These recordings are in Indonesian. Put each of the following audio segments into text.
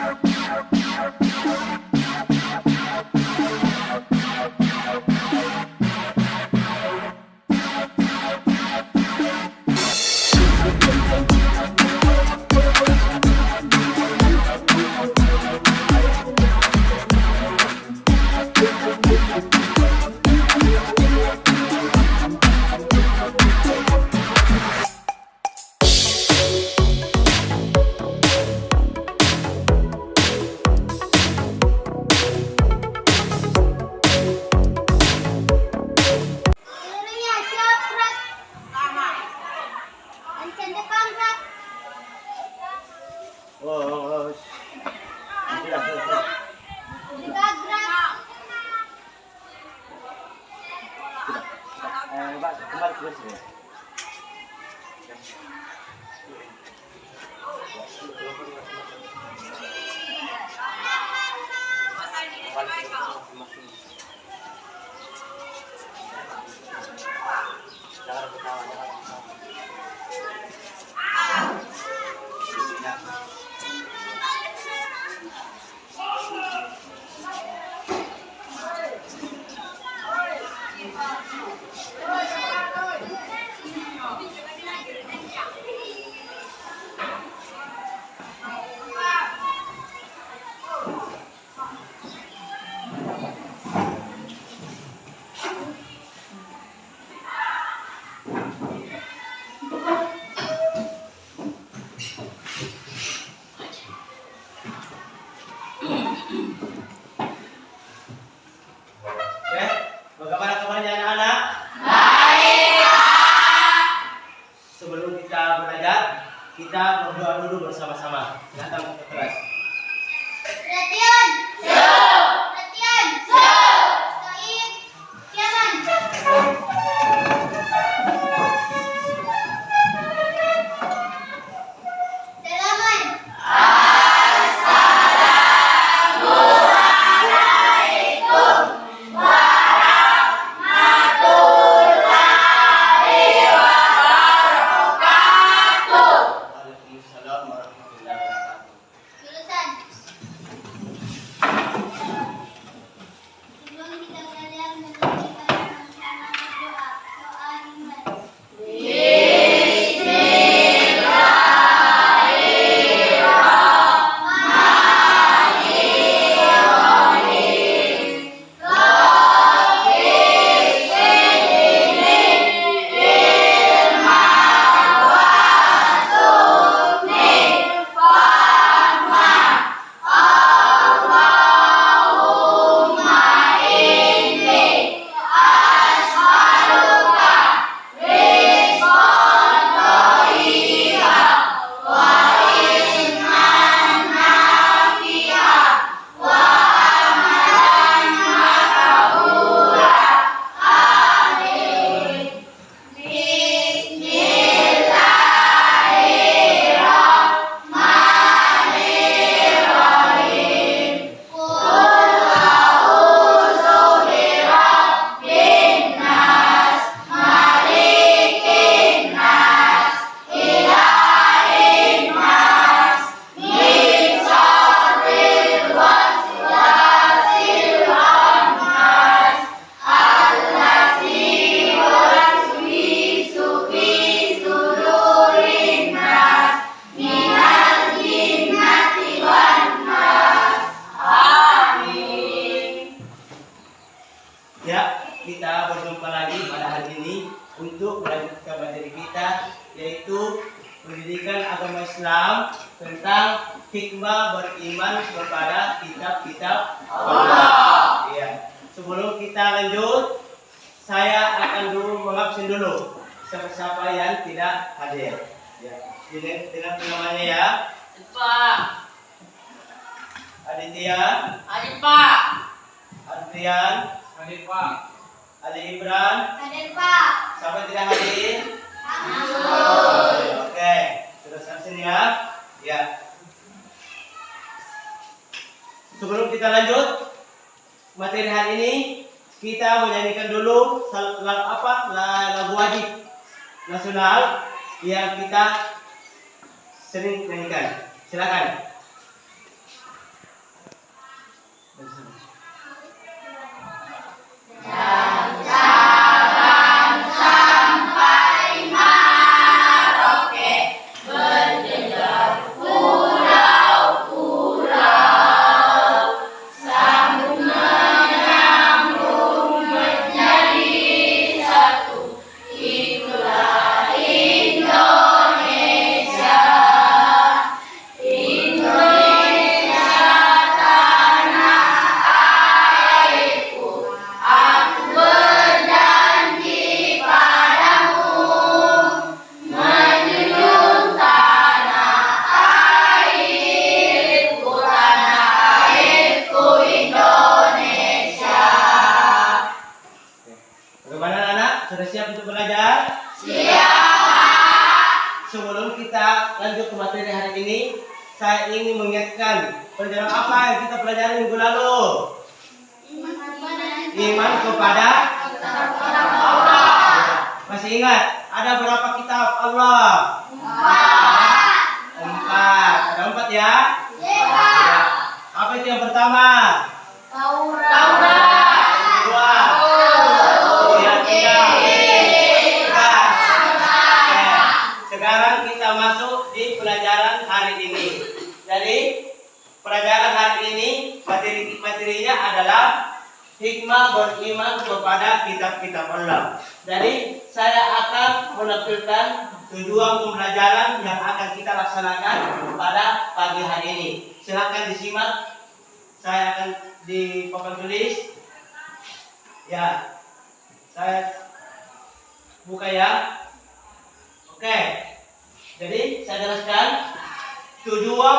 Yeah. Ancen depan tentang hikmah beriman kepada kitab-kitab Allah. Ya. Sebelum kita lanjut, saya akan dulu mengabsen dulu siapa-siapa yang tidak hadir. Ya. Dengan, dengan namanya ya, Pak, Aditya, adik Pak, Adrian, adik Pak, Ali Ibran, Hadir Pak. siapa tidak hadir? Hari ini kita menyanyikan dulu lagu apa lagu wajib nasional yang kita sering nyanyikan. Silakan. Yeah. Saya ingin mengingatkan pelajaran apa yang kita pelajari minggu lalu. Iman kepada Masih ingat? Ada berapa kitab Allah? Empat. Ada empat ya? Apa itu yang pertama? Yang kedua? Yang ketiga? Empat. Oke. Sekarang kita masuk di pelajaran hari ini. Jadi pelajaran hari ini materi materinya adalah hikmah beriman kepada kitab-kitab Allah. Jadi saya akan menampilkan tujuan pembelajaran yang akan kita laksanakan pada pagi hari ini. Silakan disimak. Saya akan di papan tulis. Ya, saya buka ya. Oke. Jadi saya jelaskan tujuan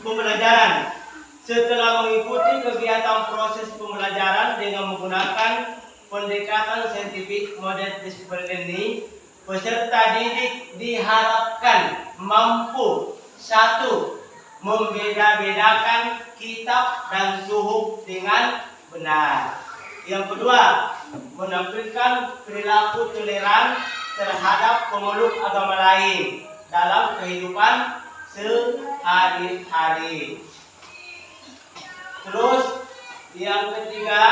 pembelajaran. Setelah mengikuti kegiatan proses pembelajaran dengan menggunakan pendekatan saintifik model learning, peserta didik diharapkan mampu satu membeda-bedakan kitab dan suhuf dengan benar. Yang kedua, menampilkan perilaku toleran terhadap pemeluk agama lain dalam kehidupan sehari-hari. Terus yang ketiga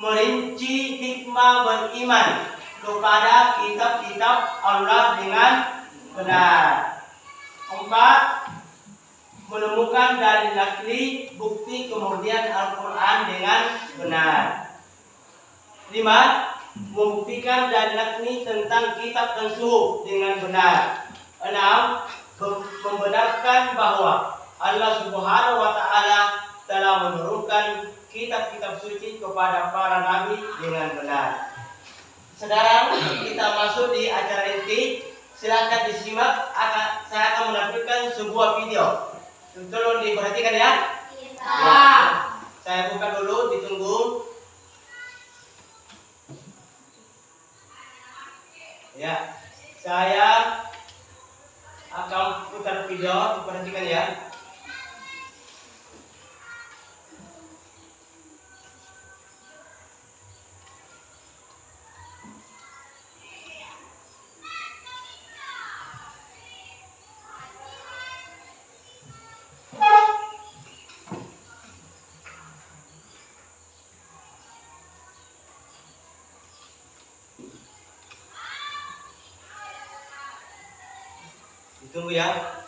merinci hikmah beriman kepada kitab-kitab Allah dengan benar. Empat, menemukan dalil nakli bukti kemudian Al-Quran dengan benar. Lima, membuktikan dalil nakli tentang kitab dan dengan benar. Enam, membenarkan bahwa Allah Subhanahu wa taala telah menurunkan kitab-kitab suci kepada para nabi dengan benar. Sekarang kita masuk di acara inti. Silakan disimak. Akan saya akan menampilkan sebuah video. Tolong diperhatikan ya. Saya buka dulu, ditunggu. Ya, saya akan putar video, diperhatikan ya. Ditunggu ya. Sementara.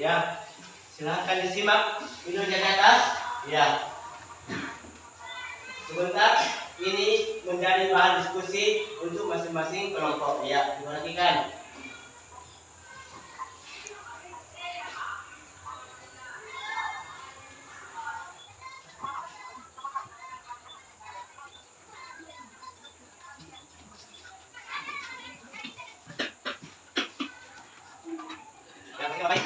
Ya, silakan disimak videonya di atas. Ya. Sebentar, ini menjadi bahan diskusi untuk masing-masing kelompok. Ya, diperhatikan. Yang ketiga, baik.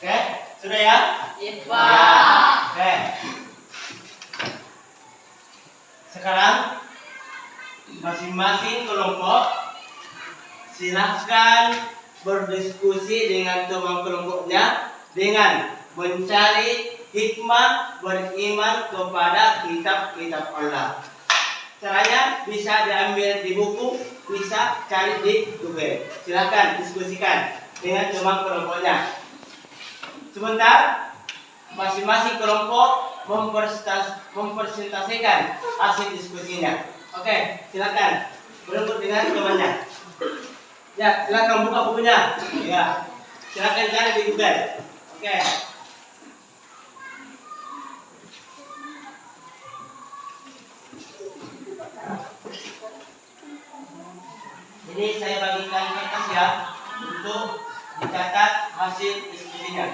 Oke, sudah ya? Iya. Oke. Sekarang masing-masing kelompok silahkan berdiskusi dengan teman kelompoknya dengan mencari hikmah beriman kepada kitab-kitab Allah. Caranya bisa diambil di buku, bisa cari di Google. Silahkan diskusikan dengan teman kelompoknya. Sebentar, masing-masing kelompok mempresentasikan hasil diskusinya. Oke, silakan berebut dengan temannya. Ya, silakan buka bukunya. Ya, silakan cari di Google. Oke. Ini saya bagikan kertas ya untuk dicatat hasil diskusinya.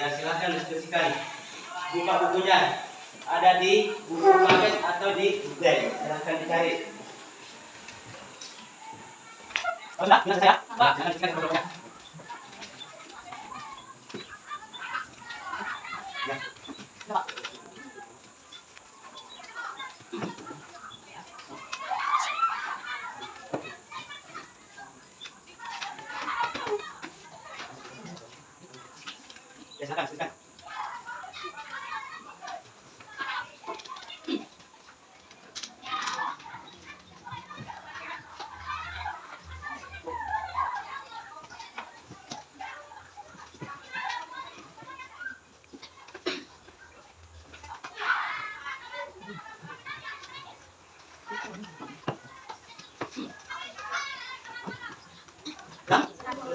Ya silahkan diskusikan. Buka bukunya. Ada di buku paket atau di Google. Silahkan dicari. Oh, sudah, bilang saya. Pak, silahkan diskusikan kelompoknya.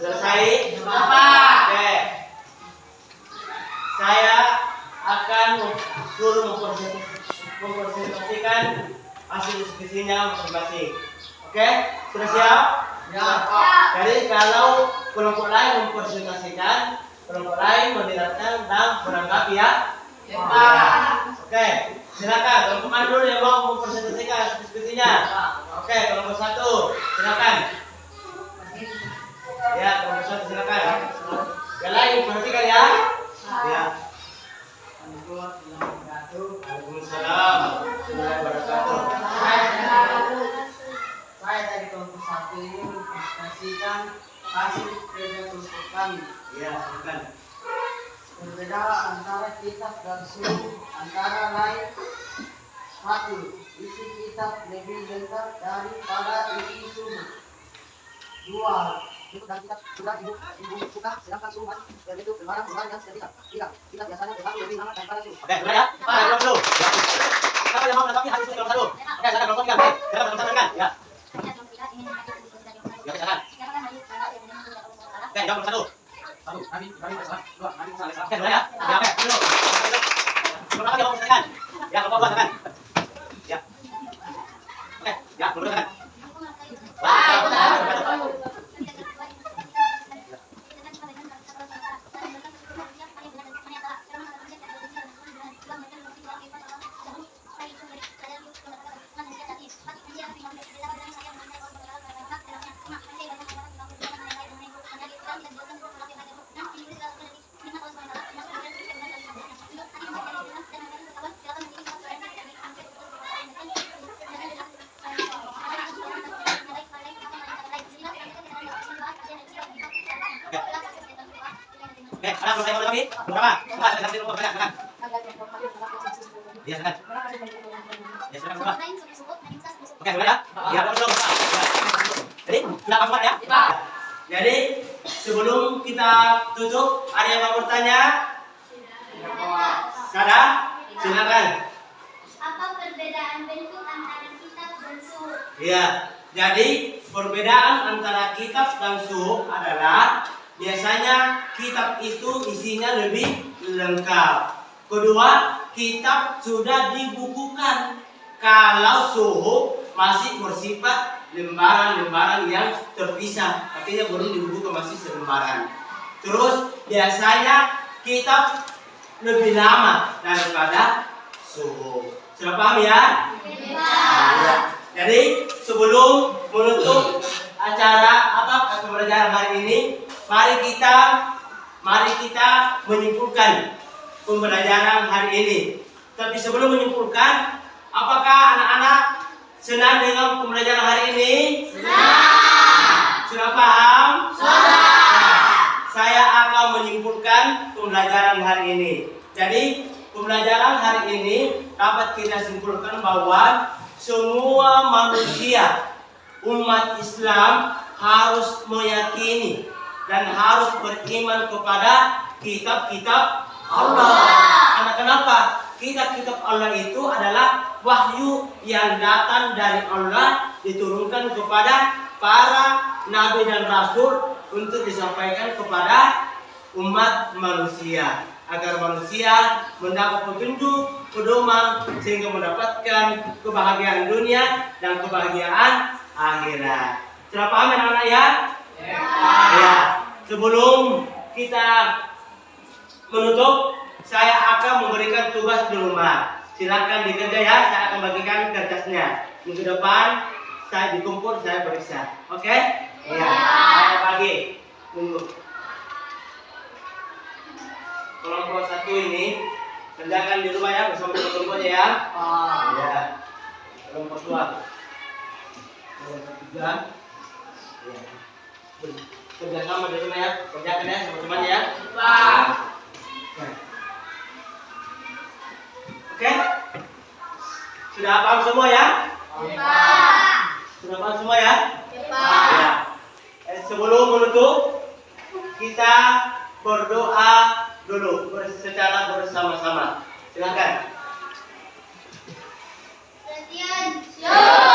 Selesai? Pak. Oke. Saya akan suruh mempresent- mempresentasikan hasil diskusinya masing-masing. Oke? Sudah siap? Ya. Jadi kalau kelompok lain mempresentasikan, kelompok lain mendengarkan dan menanggapi ya. Ya. Oke, silakan kelompok mana dulu yang mau mempresentasikan diskusinya. Oke, kelompok satu, silakan. Ya, satu silakan. Ya. Ya. Waalaikumsalam. warahmatullahi wabarakatuh. Saya dari ini hasil kerja kami. Ya, silakan. Berbeda antara kitab dan suhu antara lain satu isi kitab lebih lengkap daripada isi suhu. Dua Buku dan kitab sudah ibu ibu buka sedangkan suhu masih yaitu lembaran-lembaran yang sudah bisa. Tiga kitab biasanya terlalu lebih lama daripada suhu. Oke, sudah ya? Kita kelompok dulu. Siapa yang mau menanggapi diskusi kelompok satu? Oke, silakan kelompok tiga. Silakan satu kan? Ya. Ya, silakan. Oke, jawab kelompok satu. Satu. Dua, kami salah. Oke, sudah ya? Ya, oke, dulu. Satu yang mau menyaksikan. Ya, kelompok. Ya. Oke, ya, silakan. Wah, Ya. Ya, ya? Ya. Jadi, ya? Jadi, sebelum kita tutup, ada yang mau bertanya? Ada? Silakan. Apa perbedaan bentuk antara kitab dan suhu? Iya. Jadi, perbedaan antara kitab dan suhuf adalah biasanya kitab itu isinya lebih lengkap. Kedua, kitab sudah dibukukan. Kalau suhuf masih bersifat lembaran-lembaran yang terpisah, artinya belum dibukukan masih selembaran. Terus biasanya kitab lebih lama daripada suhuf. Sudah paham ya? Iya. Jadi sebelum menutup acara apa pembelajaran hari ini, mari kita mari kita menyimpulkan pembelajaran hari ini. Tapi sebelum menyimpulkan, apakah anak-anak senang dengan pembelajaran hari ini? Senang. Sudah paham? Sudah. Saya akan menyimpulkan pembelajaran hari ini. Jadi pembelajaran hari ini dapat kita simpulkan bahwa semua manusia umat Islam harus meyakini dan harus beriman kepada kitab-kitab Allah. Karena kenapa? Kitab-kitab Allah itu adalah wahyu yang datang dari Allah diturunkan kepada para nabi dan rasul untuk disampaikan kepada umat manusia agar manusia mendapat petunjuk, pedoman sehingga mendapatkan kebahagiaan dunia dan kebahagiaan akhirat. Sudah paham ya anak-anak ya? Ya. Sebelum kita menutup, saya akan memberikan tugas di rumah. Silakan dikerja ya, saya akan bagikan kertasnya. Minggu depan saya dikumpul, saya periksa. Oke? Ya. Saya bagi. Tunggu. Kelompok satu ini kerjakan di rumah ya bersama kelompoknya ya. Ya. Kelompok dua. Kelompok tiga. Ya. Kerja sama di rumah ya. Kerjakan ya sama temannya ya. Ya. Oke? Sudah paham semua ya? Sudah paham semua ya? Ya. Eh, sebelum menutup, kita berdoa dulu secara bersama-sama. Silakan. Perhatian.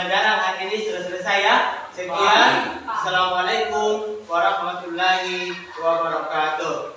Pembelajaran hari ini sudah selesai ya. Sekian. Assalamualaikum warahmatullahi wabarakatuh.